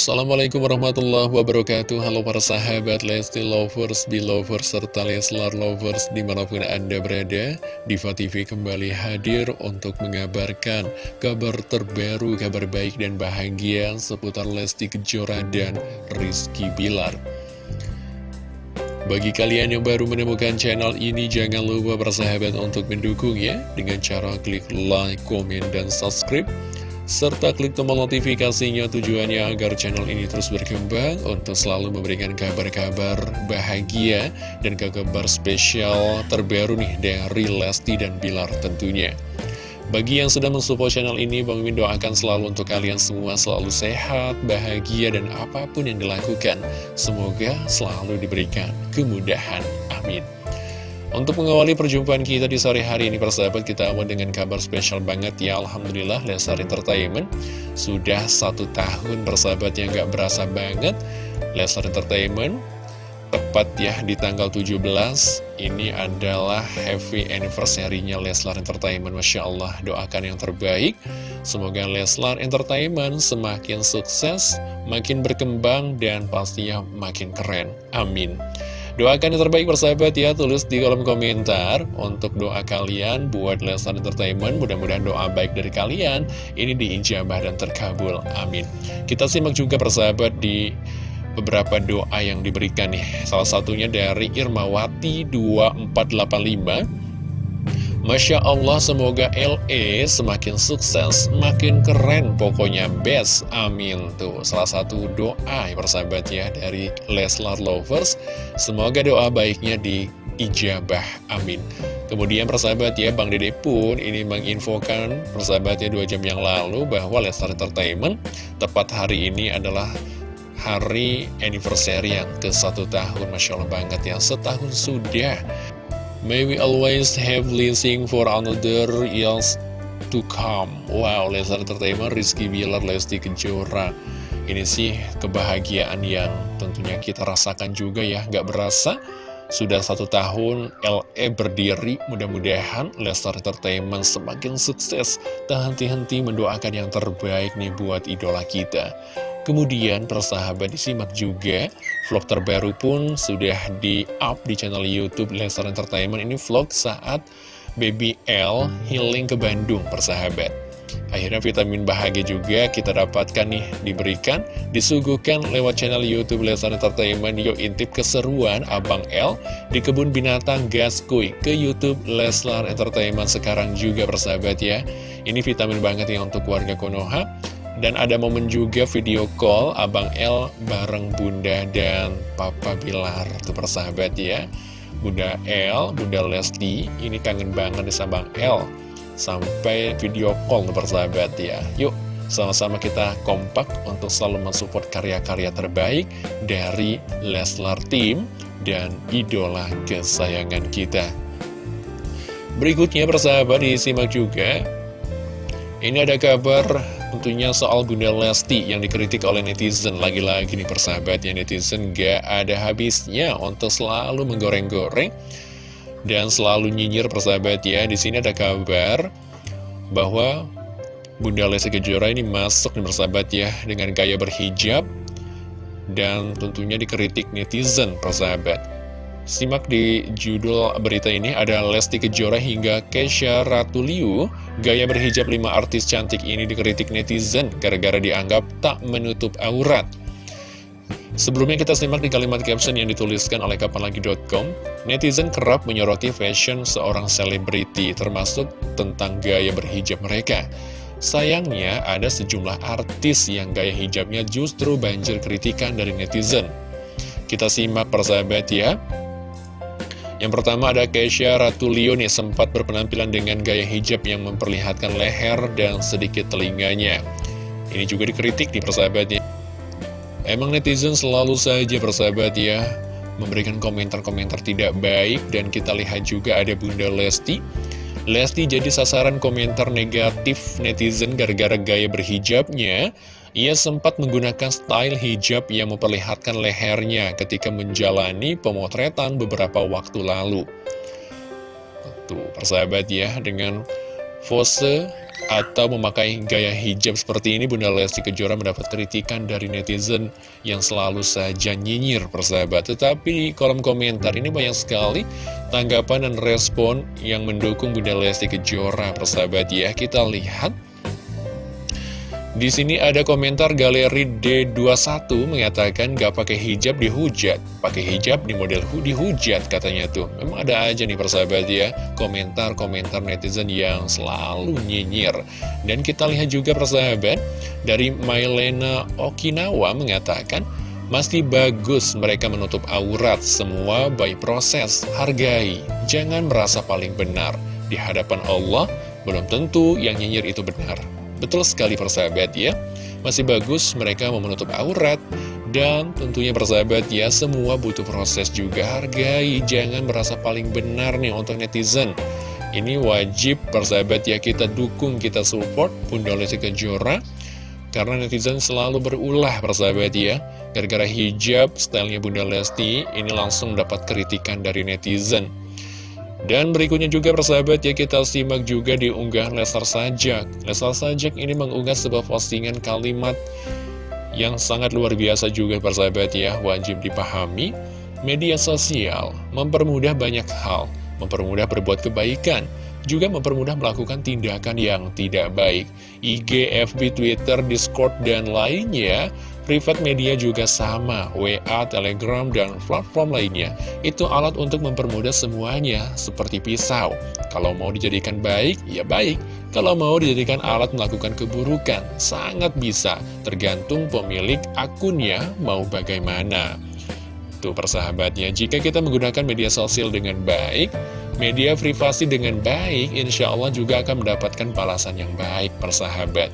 Assalamualaikum warahmatullahi wabarakatuh. Halo para sahabat Lesti Lovers, Belovers, serta Leslar Lovers di mana pun anda berada Diva TV kembali hadir untuk mengabarkan kabar terbaru, kabar baik dan bahagia seputar Lesti Kejora dan Rizky Bilar. Bagi kalian yang baru menemukan channel ini, jangan lupa bersahabat untuk mendukungnya dengan cara klik like, komen, dan subscribe serta klik tombol notifikasinya tujuannya agar channel ini terus berkembang untuk selalu memberikan kabar-kabar bahagia dan kabar spesial terbaru nih dari Lesti dan Bilar tentunya. Bagi yang sudah mensupport channel ini, Bang Mimin doakan selalu untuk kalian semua selalu sehat, bahagia, dan apa pun yang dilakukan. Semoga selalu diberikan kemudahan. Amin. Untuk mengawali perjumpaan kita di sore hari ini persahabat kita awal dengan kabar spesial banget. Ya Alhamdulillah Lesar Entertainment sudah satu tahun persahabat yang gak berasa banget. Lesar Entertainment tepat ya di tanggal 17 ini adalah happy anniversary-nya Leslar Entertainment. Masya Allah doakan yang terbaik. Semoga Leslar Entertainment semakin sukses makin berkembang dan pastinya makin keren. Amin Doakan yang terbaik persahabat ya, tulis di kolom komentar untuk doa kalian buat Lesnar Entertainment. Mudah-mudahan doa baik dari kalian ini diijabah dan terkabul. Amin. Kita simak juga persahabat di beberapa doa yang diberikan nih. Salah satunya dari Irmawati 2485. Masya Allah semoga LE semakin sukses, makin keren pokoknya best, amin Tuh. Salah satu doa ya persahabat ya dari Leslar Lovers. Semoga doa baiknya diijabah, amin. Kemudian persahabat ya Bang Dede pun ini menginfokan persahabatnya dua jam yang lalu bahwa Leslar Entertainment tepat hari ini adalah hari anniversary yang ke satu tahun. Masya Allah banget ya setahun sudah May we always have blessing for another years to come. Wow, Leslar Entertainment, Rizky Bilar, Lesti Kejora. Ini sih kebahagiaan yang tentunya kita rasakan juga ya. Gak berasa sudah satu tahun LE berdiri. Mudah-mudahan Leslar Entertainment semakin sukses. Tak henti-henti mendoakan yang terbaik nih buat idola kita Kemudian persahabat disimak juga vlog terbaru pun sudah di-up di channel Youtube Lesnar Entertainment. Ini vlog saat Baby L healing ke Bandung persahabat. Akhirnya vitamin bahagia juga kita dapatkan nih diberikan Disuguhkan lewat channel Youtube Lesnar Entertainment. Yuk intip keseruan Abang L di kebun binatang Gaskuy Ke Youtube Leslar Entertainment sekarang juga persahabat ya. Ini vitamin banget ya untuk warga Konoha dan ada momen juga video call Abang L bareng Bunda dan Papa Bilar Tuh persahabat ya Bunda L, Bunda Lesti Ini kangen banget sama Bang L Sampai video call persahabat ya Yuk sama-sama kita kompak untuk selalu mensupport karya-karya terbaik dari Leslar Team dan idola kesayangan kita. Berikutnya persahabat disimak juga. Ini ada kabar Tentunya soal Bunda Lesti yang dikritik oleh netizen. Lagi-lagi nih persahabat ya netizen gak ada habisnya untuk selalu menggoreng-goreng Dan selalu nyinyir persahabat ya. Di sini ada kabar bahwa Bunda Lesti Kejora ini masuk nih persahabat ya Dengan gaya berhijab Dan tentunya dikritik netizen persahabat Simak di judul berita ini ada Lesti Kejora hingga Kesha Ratuliu. Gaya berhijab lima artis cantik ini dikritik netizen gara-gara dianggap tak menutup aurat. Sebelumnya kita simak di kalimat caption yang dituliskan oleh kapanlagi.com Netizen kerap menyoroti fashion seorang selebriti termasuk tentang gaya berhijab mereka. Sayangnya ada sejumlah artis yang gaya hijabnya justru banjir kritikan dari netizen. Kita simak persahabat ya yang pertama ada Keisha Ratulio nih sempat berpenampilan dengan gaya hijab yang memperlihatkan leher dan sedikit telinganya. Ini juga dikritik di persahabatnya. Emang netizen selalu saja persahabat ya, memberikan komentar-komentar tidak baik dan kita lihat juga ada Bunda Lesti. Lesti jadi sasaran komentar negatif netizen gara-gara gaya berhijabnya ia sempat menggunakan style hijab yang memperlihatkan lehernya ketika menjalani pemotretan beberapa waktu lalu. Tuh, persahabat ya, dengan pose atau memakai gaya hijab seperti ini Bunda Lesti Kejora mendapat kritikan dari netizen yang selalu saja nyinyir persahabat tetapi di kolom komentar ini banyak sekali tanggapan dan respon yang mendukung Bunda Lesti Kejora persahabat ya kita lihat di sini ada komentar galeri D21 mengatakan gak pakai hijab dihujat, pakai hijab di model dihujat katanya tuh. Memang ada aja nih persahabat ya, komentar-komentar netizen yang selalu nyinyir. Dan kita lihat juga persahabat, dari Mailena Okinawa mengatakan, masih bagus mereka menutup aurat, semua by proses, hargai, jangan merasa paling benar. Di hadapan Allah, belum tentu yang nyinyir itu benar. Betul sekali persahabat ya. Masih bagus mereka mau menutup aurat. Dan tentunya persahabat ya Semua butuh proses juga. Hargai, jangan merasa paling benar nih untuk netizen. Ini wajib persahabat ya Kita dukung, kita support Bunda Lesti Kejora. Karena netizen selalu berulah persahabat ya. Gara-gara hijab stylenya Bunda Lesti Ini langsung dapat kritikan dari netizen dan berikutnya juga persahabat ya kita simak juga di unggahan Lesar Sajak. Lesar Sajak ini mengunggah sebuah postingan kalimat yang sangat luar biasa juga persahabat ya. Wajib dipahami Media sosial mempermudah banyak hal Mempermudah berbuat kebaikan Juga mempermudah melakukan tindakan yang tidak baik. IG, FB, Twitter, Discord, dan lainnya Privat media juga sama, WA, Telegram, dan platform lainnya. Itu alat untuk mempermudah semuanya, seperti pisau. Kalau mau dijadikan baik, ya baik. Kalau mau dijadikan alat melakukan keburukan, sangat bisa. Tergantung pemilik akunnya mau bagaimana. Tuh persahabatnya, jika kita menggunakan media sosial dengan baik, media privasi dengan baik, insya Allah juga akan mendapatkan balasan yang baik persahabat.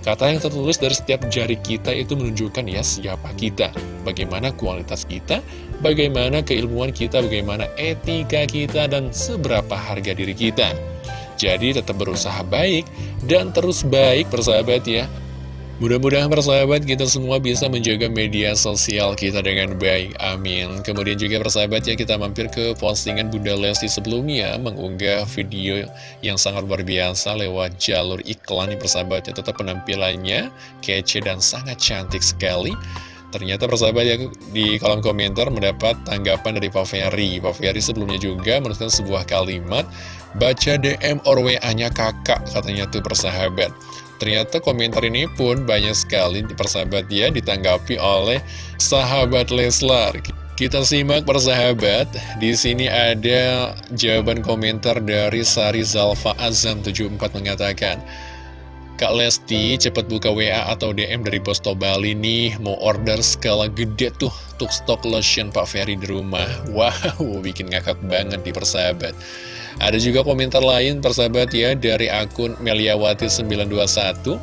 Kata yang tertulis dari setiap jari kita itu menunjukkan ya siapa kita, bagaimana kualitas kita, bagaimana keilmuan kita, bagaimana etika kita, dan seberapa harga diri kita. Jadi tetap berusaha baik dan terus baik persahabat ya. Mudah-mudahan persahabat kita semua bisa menjaga media sosial kita dengan baik, amin. Kemudian juga persahabat ya kita mampir ke postingan Bunda Lesti sebelumnya Mengunggah video yang sangat luar biasa lewat jalur iklan nih persahabat ya. Tetap penampilannya kece dan sangat cantik sekali. Ternyata persahabat ya di kolom komentar mendapat tanggapan dari Pak Ferry. Pak Ferry sebelumnya juga menuliskan sebuah kalimat Baca DM or WA-nya kakak katanya tuh persahabat Ternyata komentar ini pun banyak sekali persahabat ya ditanggapi oleh sahabat Leslar. Kita simak persahabat, di sini ada jawaban komentar dari Sari Zalfa Azam 74 mengatakan, Kak Lesti cepet buka WA atau DM dari Bos Bali nih Mau order skala gede tuh Untuk stok lotion Pak Ferry di rumah Wow bikin ngakak banget di persahabat ada juga komentar lain persahabat ya dari akun Meliawati921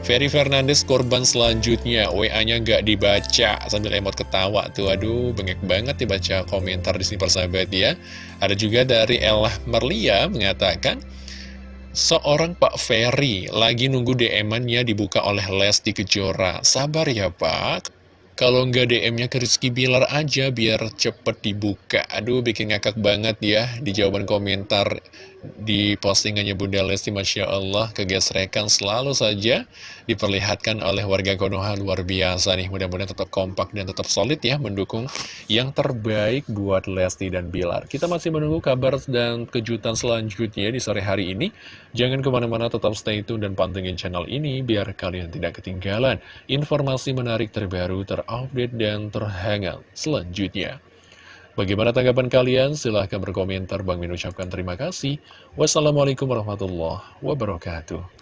Ferry Fernandes korban selanjutnya. WA-nya nggak dibaca sambil emot ketawa tuh. Aduh bengek banget dibaca komentar di sini persahabat ya. Ada juga dari Elah Merlia mengatakan Seorang Pak Ferry lagi nunggu DM-annya dibuka oleh Lesti Kejora. Sabar ya Pak kalau nggak DM-nya ke Rizky Bilar aja biar cepet dibuka. Aduh, bikin ngakak banget ya di jawaban komentar di postingannya Bunda Lesti Masya Allah kegesrekan selalu saja diperlihatkan oleh warga Konoha. Luar biasa nih mudah-mudahan tetap kompak dan tetap solid ya mendukung yang terbaik buat Lesti dan Bilar. Kita masih menunggu kabar dan kejutan selanjutnya di sore hari ini. Jangan ke mana-mana tetap stay tune dan pantengin channel ini biar kalian tidak ketinggalan informasi menarik terbaru terupdate dan terhangat selanjutnya Bagaimana tanggapan kalian? Silahkan berkomentar. Bang Min ucapkan terima kasih. Wassalamualaikum warahmatullahi wabarakatuh.